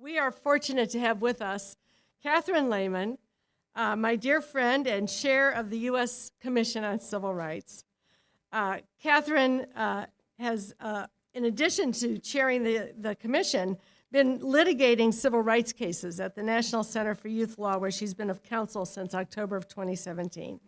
we are fortunate to have with us Catherine Lhamon, uh, my dear friend and chair of the U.S. Commission on Civil Rights. Uh, Catherine uh, has, uh, in addition to chairing the, the commission, been litigating civil rights cases at the National Center for Youth Law, where she's been of counsel since October of 2017.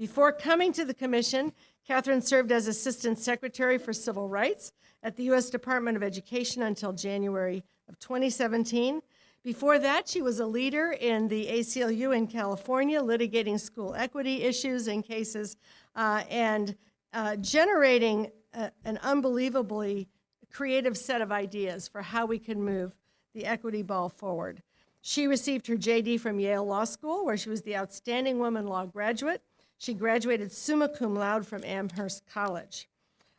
Before coming to the commission, Catherine served as Assistant Secretary for Civil Rights at the U.S. Department of Education until January of 2017. Before that, she was a leader in the ACLU in California, litigating school equity issues and cases, uh, and uh, generating a, an unbelievably creative set of ideas for how we can move the equity ball forward. She received her JD from Yale Law School, where she was the Outstanding Woman Law graduate. She graduated summa cum laude from Amherst College.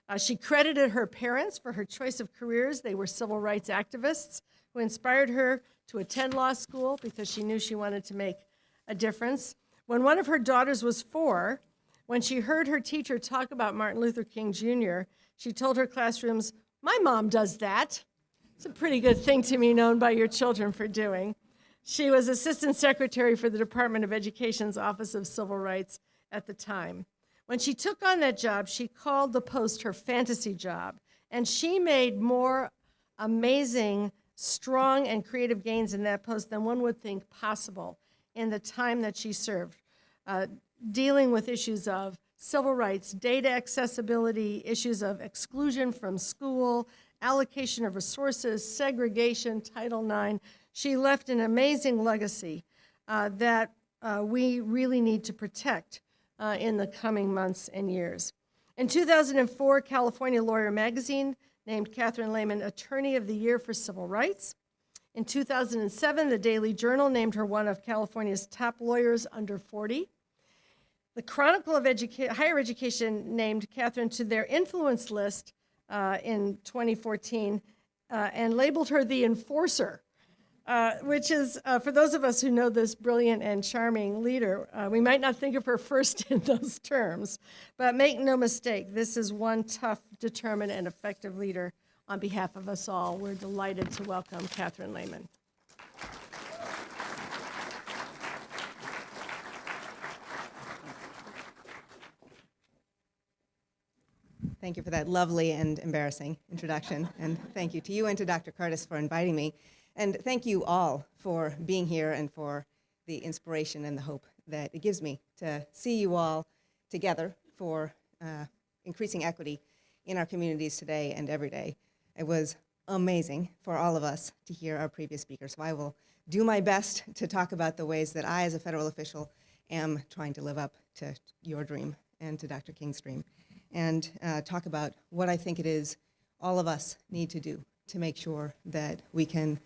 Uh, she credited her parents for her choice of careers. They were civil rights activists who inspired her to attend law school because she knew she wanted to make a difference. When one of her daughters was four, when she heard her teacher talk about Martin Luther King Jr., she told her classrooms, my mom does that. It's a pretty good thing to be known by your children for doing. She was Assistant Secretary for the Department of Education's Office of Civil Rights at the time. When she took on that job, she called the post her fantasy job, and she made more amazing, strong, and creative gains in that post than one would think possible in the time that she served, uh, dealing with issues of civil rights, data accessibility, issues of exclusion from school, allocation of resources, segregation, Title IX. She left an amazing legacy uh, that uh, we really need to protect uh, in the coming months and years. In 2004, California Lawyer Magazine named Catherine Lhamon Attorney of the Year for Civil Rights. In 2007, the Daily Journal named her one of California's top lawyers under 40. The Chronicle of Educa Higher Education named Catherine to their influence list uh, in 2014 uh, and labeled her the enforcer, uh, which is, uh, for those of us who know this brilliant and charming leader, uh, we might not think of her first in those terms, but make no mistake, this is one tough, determined, and effective leader on behalf of us all. We're delighted to welcome Catherine Lhamon. Thank you for that lovely and embarrassing introduction. And thank you to you and to Dr. Curtis for inviting me. And thank you all for being here and for the inspiration and the hope that it gives me to see you all together for uh, increasing equity in our communities today and every day. It was amazing for all of us to hear our previous speaker. So I will do my best to talk about the ways that I, as a federal official, am trying to live up to your dream and to Dr. King's dream and uh, talk about what I think it is all of us need to do to make sure that we can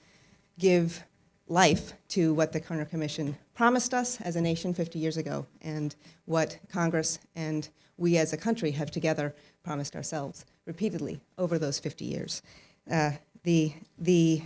give life to what the Kerner Commission promised us as a nation 50 years ago and what Congress and we as a country have together promised ourselves repeatedly over those 50 years. Uh, the, the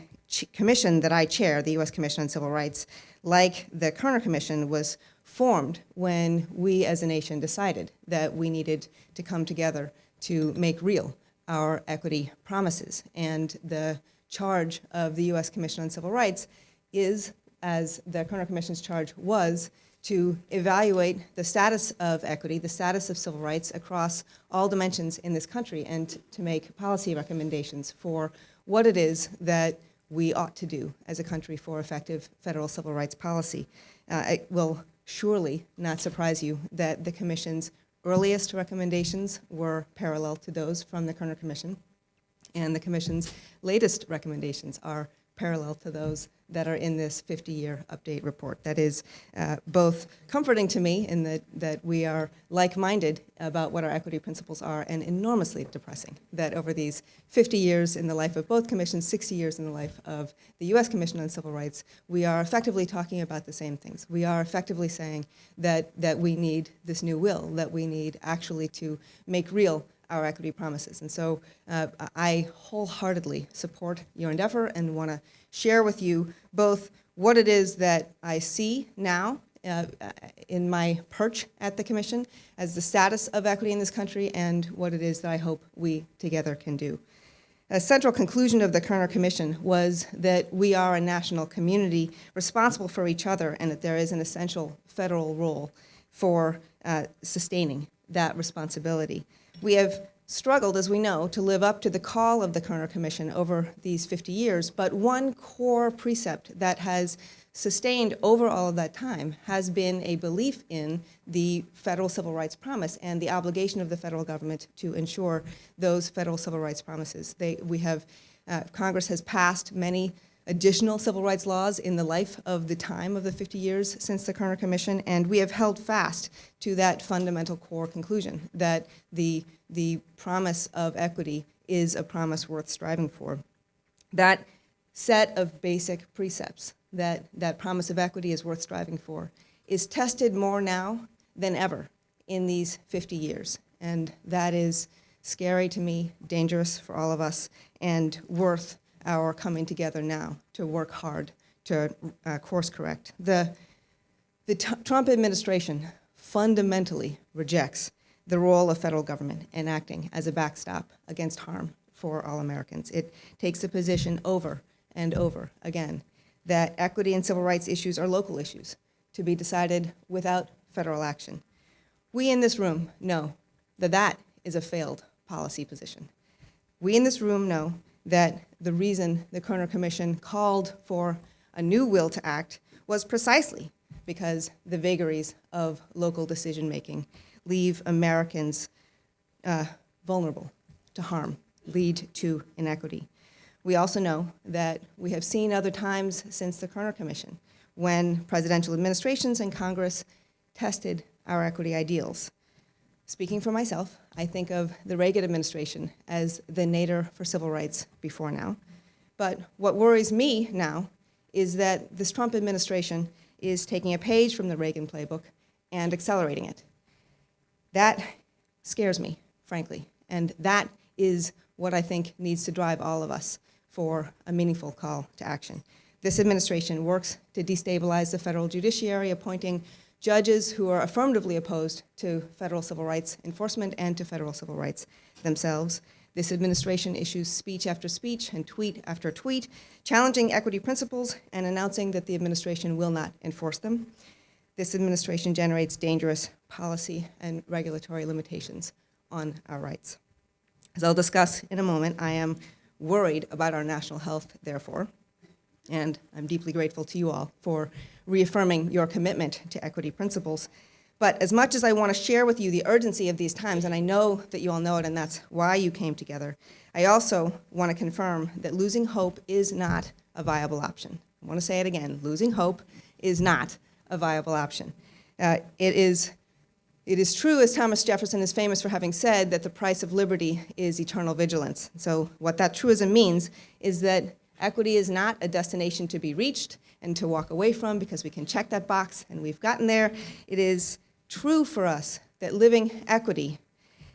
commission that I chair, the U.S. Commission on Civil Rights, like the Kerner Commission, was formed when we as a nation decided that we needed to come together to make real our equity promises. And the charge of the U.S. Commission on Civil Rights is, as the Kerner Commission's charge was, to evaluate the status of equity, the status of civil rights across all dimensions in this country and to make policy recommendations for what it is that we ought to do as a country for effective federal civil rights policy. Uh, it will surely not surprise you that the Commission's earliest recommendations were parallel to those from the Kerner Commission, and the Commission's latest recommendations are parallel to those that are in this 50-year update report. That is uh, both comforting to me in that, that we are like-minded about what our equity principles are and enormously depressing that over these 50 years in the life of both commissions, 60 years in the life of the U.S. Commission on Civil Rights, we are effectively talking about the same things. We are effectively saying that, that we need this new will, that we need actually to make real our equity promises. And so uh, I wholeheartedly support your endeavor and want to share with you both what it is that I see now uh, in my perch at the Commission as the status of equity in this country and what it is that I hope we together can do. A central conclusion of the Kerner Commission was that we are a national community responsible for each other and that there is an essential federal role for uh, sustaining that responsibility. We have struggled, as we know, to live up to the call of the Kerner Commission over these 50 years, but one core precept that has sustained over all of that time has been a belief in the federal civil rights promise and the obligation of the federal government to ensure those federal civil rights promises. They, we have, uh, Congress has passed many additional civil rights laws in the life of the time of the 50 years since the Kerner Commission, and we have held fast to that fundamental core conclusion that the, the promise of equity is a promise worth striving for. That set of basic precepts that that promise of equity is worth striving for is tested more now than ever in these 50 years. And that is scary to me, dangerous for all of us, and worth our coming together now to work hard to uh, course correct. The, the Trump administration fundamentally rejects the role of federal government in acting as a backstop against harm for all Americans. It takes a position over and over again that equity and civil rights issues are local issues to be decided without federal action. We in this room know that that is a failed policy position. We in this room know that the reason the Kerner Commission called for a new will to act was precisely because the vagaries of local decision making leave Americans uh, vulnerable to harm, lead to inequity. We also know that we have seen other times since the Kerner Commission when presidential administrations and Congress tested our equity ideals. Speaking for myself, I think of the Reagan administration as the nadir for civil rights before now. But what worries me now is that this Trump administration is taking a page from the Reagan playbook and accelerating it. That scares me, frankly, and that is what I think needs to drive all of us for a meaningful call to action. This administration works to destabilize the federal judiciary, appointing judges who are affirmatively opposed to federal civil rights enforcement and to federal civil rights themselves. This administration issues speech after speech and tweet after tweet, challenging equity principles and announcing that the administration will not enforce them. This administration generates dangerous policy and regulatory limitations on our rights. As I'll discuss in a moment, I am worried about our national health, therefore, and I'm deeply grateful to you all for reaffirming your commitment to equity principles. But as much as I want to share with you the urgency of these times, and I know that you all know it and that's why you came together, I also want to confirm that losing hope is not a viable option. I want to say it again, losing hope is not a viable option. Uh, it, is, it is true, as Thomas Jefferson is famous for having said, that the price of liberty is eternal vigilance. So what that truism means is that equity is not a destination to be reached, and to walk away from because we can check that box and we've gotten there. It is true for us that living equity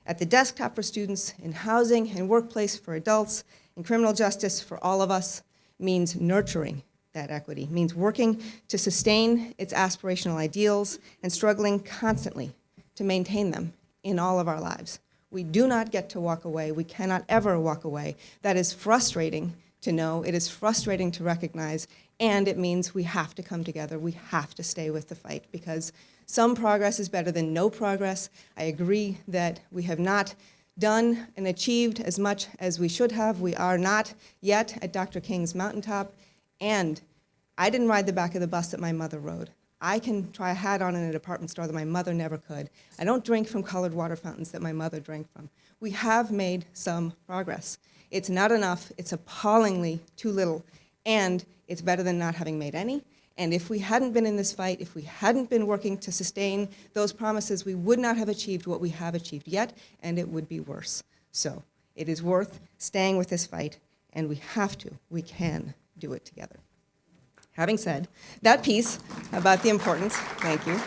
at the desktop for students, in housing and workplace for adults, in criminal justice for all of us means nurturing that equity, means working to sustain its aspirational ideals and struggling constantly to maintain them in all of our lives. We do not get to walk away. We cannot ever walk away. That is frustrating to know. It is frustrating to recognize. And it means we have to come together. We have to stay with the fight because some progress is better than no progress. I agree that we have not done and achieved as much as we should have. We are not yet at Dr. King's mountaintop. And I didn't ride the back of the bus that my mother rode. I can try a hat on in a department store that my mother never could. I don't drink from colored water fountains that my mother drank from. We have made some progress. It's not enough. It's appallingly too little. And it's better than not having made any. And if we hadn't been in this fight, if we hadn't been working to sustain those promises, we would not have achieved what we have achieved yet, and it would be worse. So it is worth staying with this fight, and we have to, we can do it together. Having said that piece about the importance, thank you.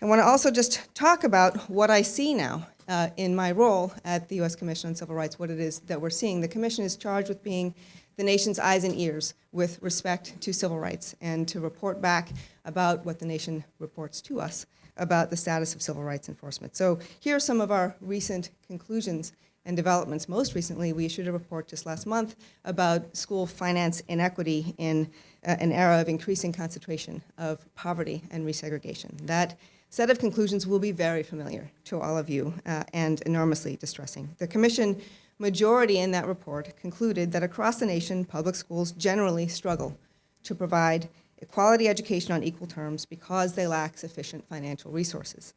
I want to also just talk about what I see now uh, in my role at the U.S. Commission on Civil Rights, what it is that we're seeing. The Commission is charged with being the nation's eyes and ears with respect to civil rights and to report back about what the nation reports to us about the status of civil rights enforcement. So here are some of our recent conclusions and developments. Most recently, we issued a report just last month about school finance inequity in uh, an era of increasing concentration of poverty and resegregation. That set of conclusions will be very familiar to all of you uh, and enormously distressing. The Commission majority in that report concluded that across the nation, public schools generally struggle to provide quality education on equal terms because they lack sufficient financial resources.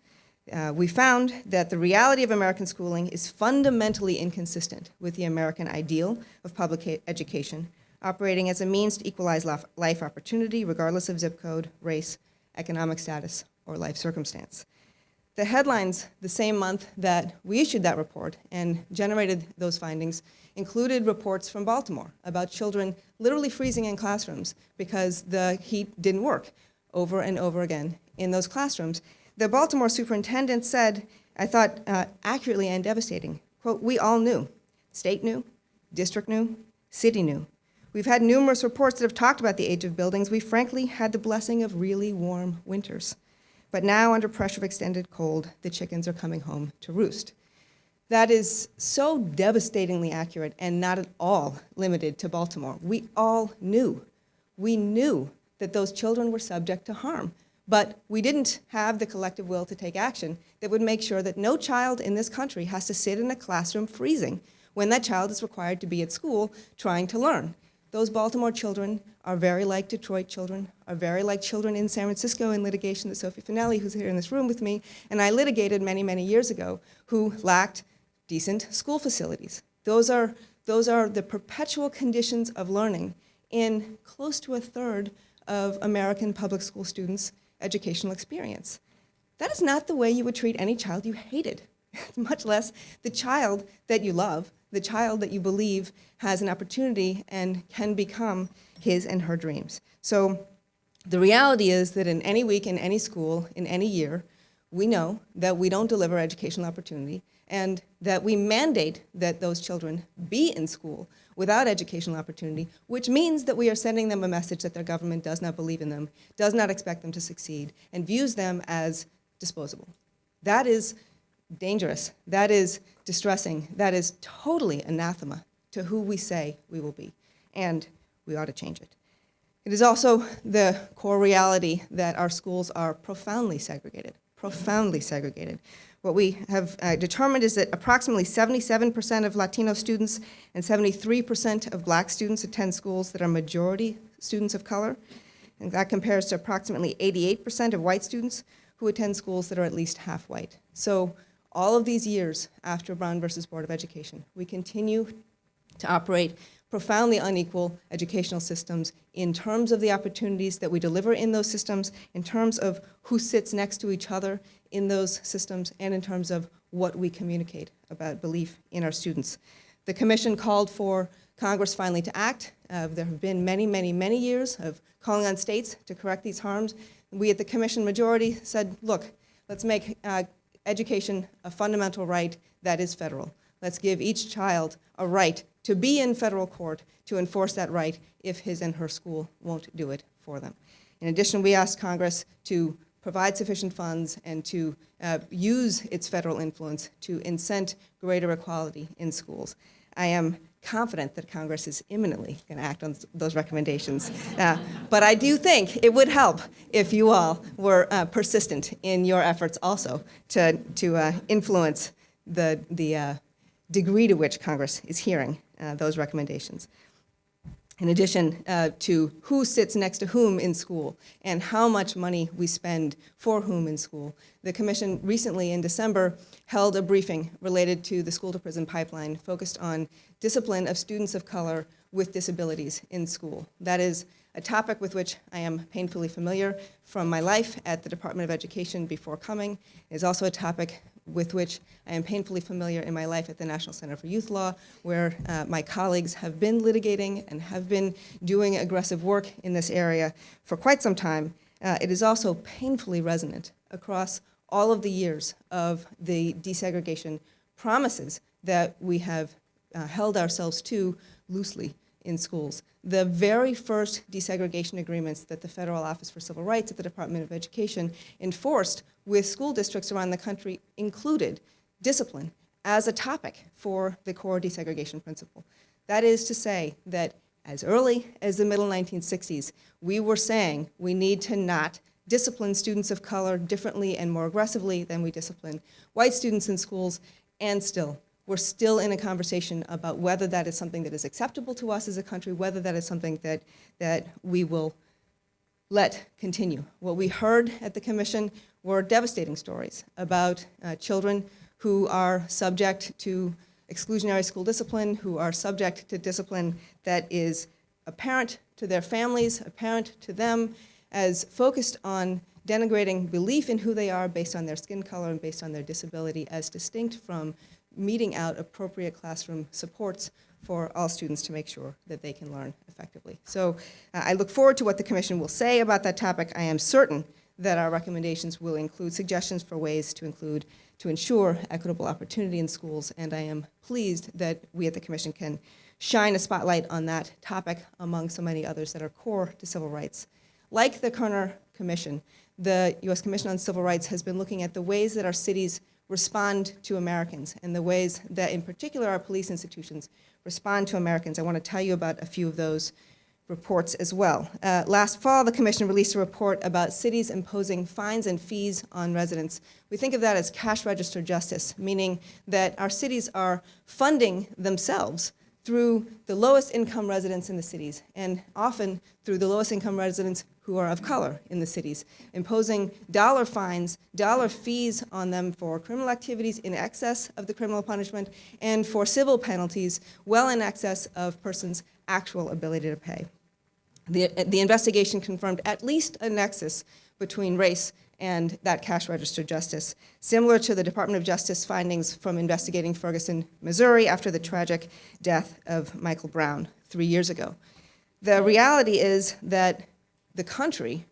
Uh, we found that the reality of American schooling is fundamentally inconsistent with the American ideal of public education, operating as a means to equalize life opportunity regardless of zip code, race, economic status, or life circumstance. The headlines the same month that we issued that report and generated those findings included reports from Baltimore about children literally freezing in classrooms because the heat didn't work over and over again in those classrooms. The Baltimore superintendent said, I thought uh, accurately and devastating, quote, we all knew. State knew, district knew, city knew. We've had numerous reports that have talked about the age of buildings. We frankly had the blessing of really warm winters. But now, under pressure of extended cold, the chickens are coming home to roost. That is so devastatingly accurate and not at all limited to Baltimore. We all knew. We knew that those children were subject to harm. But we didn't have the collective will to take action that would make sure that no child in this country has to sit in a classroom freezing when that child is required to be at school trying to learn. Those Baltimore children are very like Detroit children, are very like children in San Francisco in litigation that Sophie Finelli, who's here in this room with me, and I litigated many, many years ago, who lacked decent school facilities. Those are, those are the perpetual conditions of learning in close to a third of American public school students' educational experience. That is not the way you would treat any child you hated, much less the child that you love, the child that you believe has an opportunity and can become his and her dreams. So the reality is that in any week, in any school, in any year, we know that we don't deliver educational opportunity and that we mandate that those children be in school without educational opportunity, which means that we are sending them a message that their government does not believe in them, does not expect them to succeed, and views them as disposable. That is dangerous. That is distressing. That is totally anathema to who we say we will be. And we ought to change it. It is also the core reality that our schools are profoundly segregated, profoundly segregated. What we have uh, determined is that approximately 77% of Latino students and 73% of black students attend schools that are majority students of color. And that compares to approximately 88% of white students who attend schools that are at least half white. So all of these years after Brown versus Board of Education, we continue to operate profoundly unequal educational systems in terms of the opportunities that we deliver in those systems, in terms of who sits next to each other in those systems, and in terms of what we communicate about belief in our students. The commission called for Congress finally to act. Uh, there have been many, many, many years of calling on states to correct these harms. We at the commission majority said, look, let's make uh, education a fundamental right that is federal. Let's give each child a right to be in federal court to enforce that right if his and her school won't do it for them. In addition, we ask Congress to provide sufficient funds and to uh, use its federal influence to incent greater equality in schools. I am confident that Congress is imminently going to act on those recommendations. Uh, but I do think it would help if you all were uh, persistent in your efforts also to, to uh, influence the, the uh, degree to which Congress is hearing uh, those recommendations. In addition uh, to who sits next to whom in school and how much money we spend for whom in school, the Commission recently in December held a briefing related to the school to prison pipeline focused on discipline of students of color with disabilities in school. That is a topic with which I am painfully familiar from my life at the Department of Education before coming. It is also a topic with which I am painfully familiar in my life at the National Center for Youth Law, where uh, my colleagues have been litigating and have been doing aggressive work in this area for quite some time. Uh, it is also painfully resonant across all of the years of the desegregation promises that we have uh, held ourselves to loosely in schools. The very first desegregation agreements that the Federal Office for Civil Rights at the Department of Education enforced with school districts around the country included discipline as a topic for the core desegregation principle. That is to say that as early as the middle 1960s, we were saying we need to not discipline students of color differently and more aggressively than we discipline white students in schools, and still, we're still in a conversation about whether that is something that is acceptable to us as a country, whether that is something that, that we will let continue. What we heard at the commission were devastating stories about uh, children who are subject to exclusionary school discipline, who are subject to discipline that is apparent to their families, apparent to them, as focused on denigrating belief in who they are based on their skin color and based on their disability as distinct from meting out appropriate classroom supports for all students to make sure that they can learn effectively. So uh, I look forward to what the Commission will say about that topic. I am certain that our recommendations will include suggestions for ways to include, to ensure equitable opportunity in schools, and I am pleased that we at the Commission can shine a spotlight on that topic among so many others that are core to civil rights. Like the Kerner Commission, the U.S. Commission on Civil Rights has been looking at the ways that our cities respond to Americans and the ways that, in particular, our police institutions respond to Americans. I want to tell you about a few of those reports as well. Uh, last fall, the Commission released a report about cities imposing fines and fees on residents. We think of that as cash register justice, meaning that our cities are funding themselves through the lowest income residents in the cities, and often through the lowest income residents who are of color in the cities, imposing dollar fines, dollar fees on them for criminal activities in excess of the criminal punishment, and for civil penalties well in excess of persons' actual ability to pay. The, the investigation confirmed at least a nexus between race and that cash register justice, similar to the Department of Justice findings from investigating Ferguson, Missouri after the tragic death of Michael Brown three years ago. The reality is that the country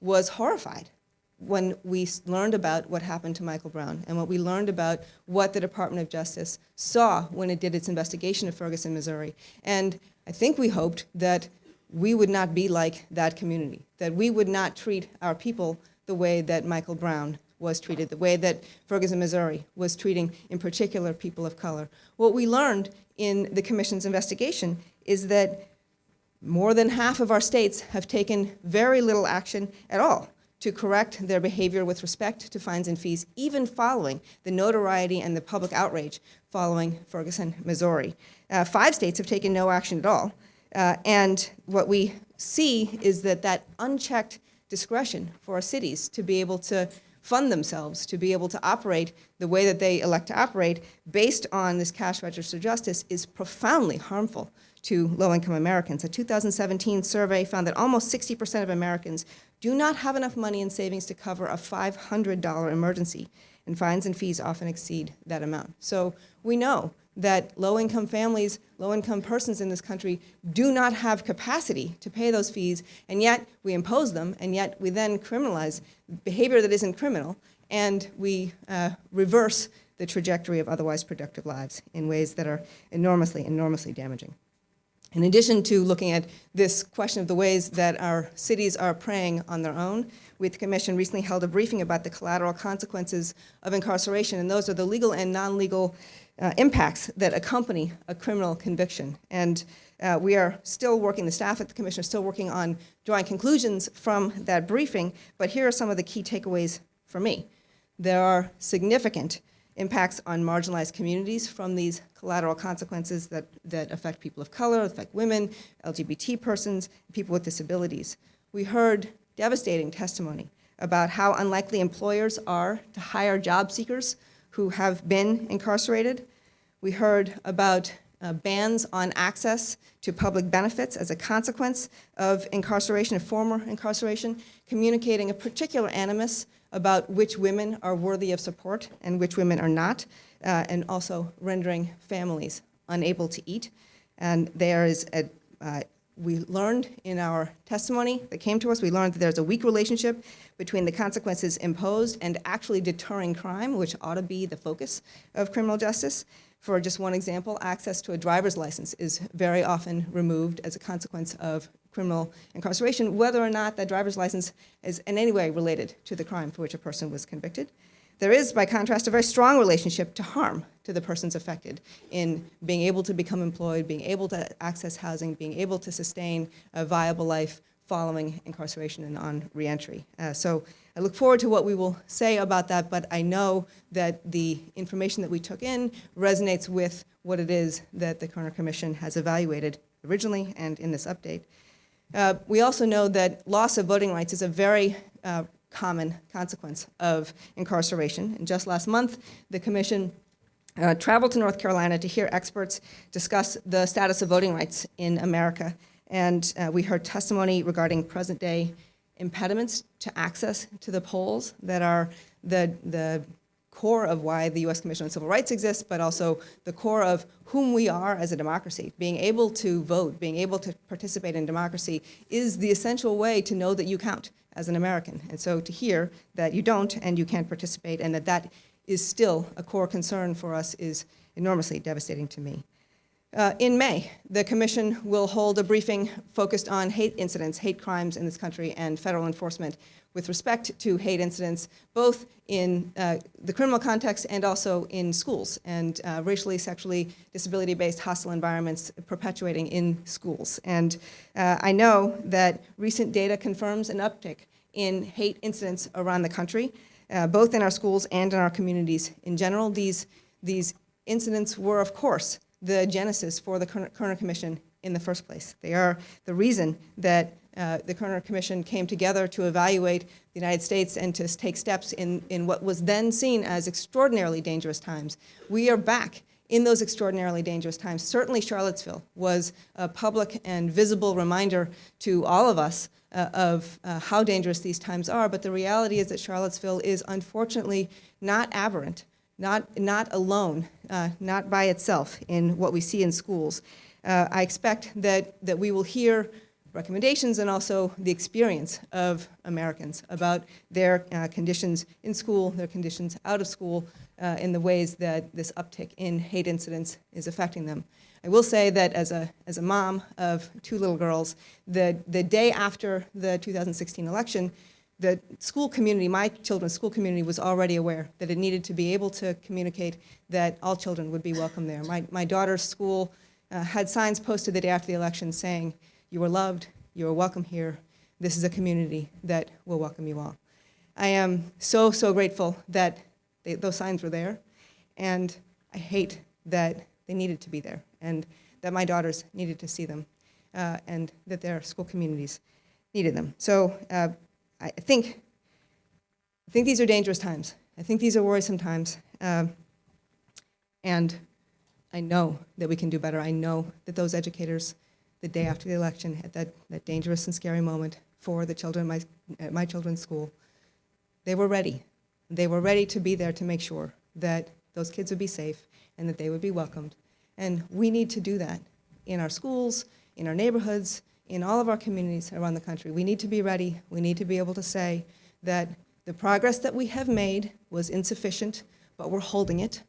was horrified when we learned about what happened to Michael Brown and what we learned about what the Department of Justice saw when it did its investigation of Ferguson, Missouri. And I think we hoped that we would not be like that community, that we would not treat our people the way that Michael Brown was treated, the way that Ferguson, Missouri was treating, in particular, people of color. What we learned in the Commission's investigation is that more than half of our states have taken very little action at all to correct their behavior with respect to fines and fees, even following the notoriety and the public outrage following Ferguson, Missouri. Uh, five states have taken no action at all. Uh, and what we see is that that unchecked discretion for our cities to be able to fund themselves, to be able to operate the way that they elect to operate based on this cash register justice is profoundly harmful to low-income Americans. A 2017 survey found that almost 60% of Americans do not have enough money in savings to cover a $500 emergency, and fines and fees often exceed that amount. So we know that low-income families, low-income persons in this country do not have capacity to pay those fees, and yet we impose them, and yet we then criminalize behavior that isn't criminal, and we uh, reverse the trajectory of otherwise productive lives in ways that are enormously, enormously damaging. In addition to looking at this question of the ways that our cities are preying on their own, we the Commission recently held a briefing about the collateral consequences of incarceration, and those are the legal and non-legal uh, impacts that accompany a criminal conviction. And uh, we are still working, the staff at the Commission are still working on drawing conclusions from that briefing, but here are some of the key takeaways for me. There are significant impacts on marginalized communities from these collateral consequences that, that affect people of color, affect women, LGBT persons, people with disabilities. We heard devastating testimony about how unlikely employers are to hire job seekers who have been incarcerated. We heard about uh, bans on access to public benefits as a consequence of incarceration, of former incarceration, communicating a particular animus about which women are worthy of support and which women are not, uh, and also rendering families unable to eat. And there is a, uh, we learned in our testimony that came to us, we learned that there's a weak relationship between the consequences imposed and actually deterring crime, which ought to be the focus of criminal justice. For just one example, access to a driver's license is very often removed as a consequence of criminal incarceration, whether or not that driver's license is in any way related to the crime for which a person was convicted. There is, by contrast, a very strong relationship to harm to the persons affected in being able to become employed, being able to access housing, being able to sustain a viable life following incarceration and on reentry. Uh, so I look forward to what we will say about that, but I know that the information that we took in resonates with what it is that the Kerner Commission has evaluated originally and in this update. Uh, we also know that loss of voting rights is a very uh, common consequence of incarceration. And just last month, the Commission uh, traveled to North Carolina to hear experts discuss the status of voting rights in America. And uh, we heard testimony regarding present day impediments to access to the polls that are the, the core of why the U.S. Commission on Civil Rights exists, but also the core of whom we are as a democracy. Being able to vote, being able to participate in democracy is the essential way to know that you count as an American. And so to hear that you don't and you can't participate and that that is still a core concern for us is enormously devastating to me. Uh, in May, the Commission will hold a briefing focused on hate incidents, hate crimes in this country, and federal enforcement with respect to hate incidents, both in uh, the criminal context and also in schools, and uh, racially, sexually, disability-based hostile environments perpetuating in schools. And uh, I know that recent data confirms an uptick in hate incidents around the country, uh, both in our schools and in our communities in general. These, these incidents were, of course, the genesis for the Kerner Commission in the first place. They are the reason that uh, the Kerner Commission came together to evaluate the United States and to take steps in, in what was then seen as extraordinarily dangerous times. We are back in those extraordinarily dangerous times. Certainly Charlottesville was a public and visible reminder to all of us uh, of uh, how dangerous these times are, but the reality is that Charlottesville is unfortunately not aberrant not, not alone, uh, not by itself in what we see in schools. Uh, I expect that, that we will hear recommendations and also the experience of Americans about their uh, conditions in school, their conditions out of school, uh, in the ways that this uptick in hate incidents is affecting them. I will say that as a, as a mom of two little girls, the, the day after the 2016 election, the school community, my children's school community was already aware that it needed to be able to communicate that all children would be welcome there. My, my daughter's school uh, had signs posted the day after the election saying, you are loved, you are welcome here, this is a community that will welcome you all. I am so, so grateful that they, those signs were there, and I hate that they needed to be there, and that my daughters needed to see them, uh, and that their school communities needed them. So uh, I think, I think these are dangerous times. I think these are worrisome times. Um, and I know that we can do better. I know that those educators, the day after the election, at that, that dangerous and scary moment for the children my, at my children's school, they were ready. They were ready to be there to make sure that those kids would be safe and that they would be welcomed. And we need to do that in our schools, in our neighborhoods, in all of our communities around the country. We need to be ready. We need to be able to say that the progress that we have made was insufficient, but we're holding it,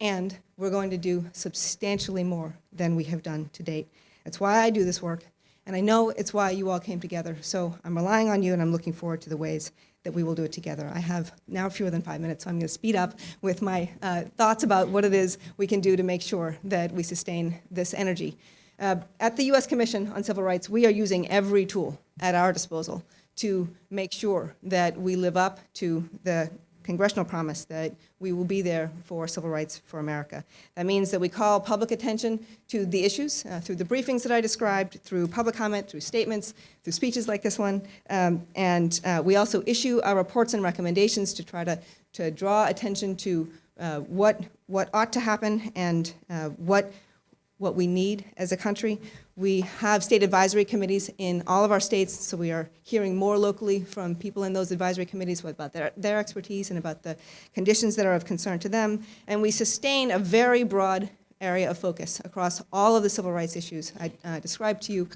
and we're going to do substantially more than we have done to date. That's why I do this work, and I know it's why you all came together. So I'm relying on you, and I'm looking forward to the ways that we will do it together. I have now fewer than five minutes, so I'm going to speed up with my uh, thoughts about what it is we can do to make sure that we sustain this energy. Uh, at the U.S. Commission on Civil Rights, we are using every tool at our disposal to make sure that we live up to the congressional promise that we will be there for civil rights for America. That means that we call public attention to the issues uh, through the briefings that I described, through public comment, through statements, through speeches like this one, um, and uh, we also issue our reports and recommendations to try to, to draw attention to uh, what, what ought to happen and uh, what what we need as a country. We have state advisory committees in all of our states, so we are hearing more locally from people in those advisory committees about their, their expertise and about the conditions that are of concern to them. And we sustain a very broad area of focus across all of the civil rights issues I uh, described to you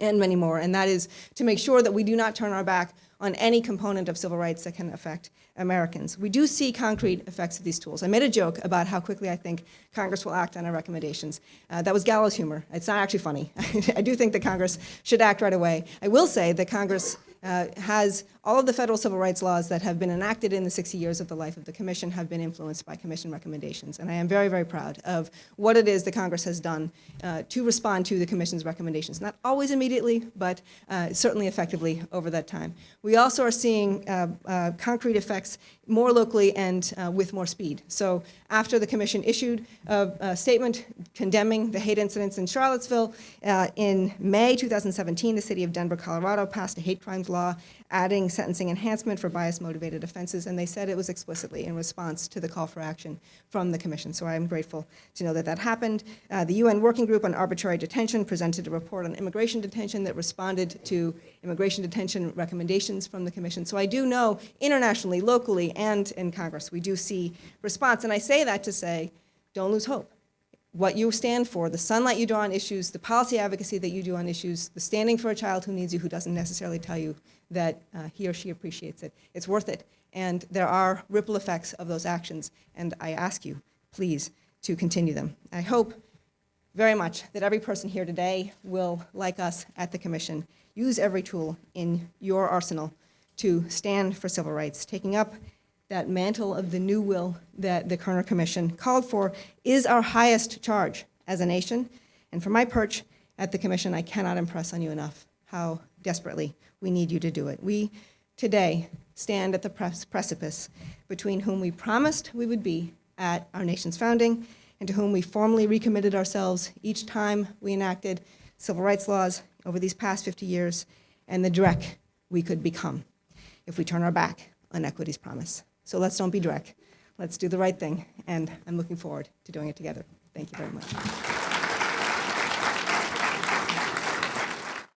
and many more, and that is to make sure that we do not turn our back on any component of civil rights that can affect Americans. We do see concrete effects of these tools. I made a joke about how quickly I think Congress will act on our recommendations. Uh, that was gallows humor. It's not actually funny. I do think that Congress should act right away. I will say that Congress uh, has all of the federal civil rights laws that have been enacted in the 60 years of the life of the commission have been influenced by commission recommendations. And I am very, very proud of what it is that Congress has done uh, to respond to the commission's recommendations. Not always immediately, but uh, certainly effectively over that time. We also are seeing uh, uh, concrete effects more locally and uh, with more speed. So after the commission issued a, a statement condemning the hate incidents in Charlottesville, uh, in May 2017, the city of Denver, Colorado passed a hate crimes law adding sentencing enhancement for bias-motivated offenses, and they said it was explicitly in response to the call for action from the commission. So I'm grateful to know that that happened. Uh, the UN Working Group on Arbitrary Detention presented a report on immigration detention that responded to immigration detention recommendations from the commission. So I do know internationally, locally, and in Congress, we do see response. And I say that to say, don't lose hope what you stand for, the sunlight you draw on issues, the policy advocacy that you do on issues, the standing for a child who needs you, who doesn't necessarily tell you that uh, he or she appreciates it. It's worth it. And there are ripple effects of those actions. And I ask you, please, to continue them. I hope very much that every person here today will, like us at the Commission, use every tool in your arsenal to stand for civil rights, taking up that mantle of the new will that the Kerner Commission called for is our highest charge as a nation. And from my perch at the Commission, I cannot impress on you enough how desperately we need you to do it. We today stand at the precipice between whom we promised we would be at our nation's founding and to whom we formally recommitted ourselves each time we enacted civil rights laws over these past 50 years and the Drek we could become if we turn our back on equity's promise. So let's don't be Drek. Let's do the right thing, and I'm looking forward to doing it together. Thank you very much.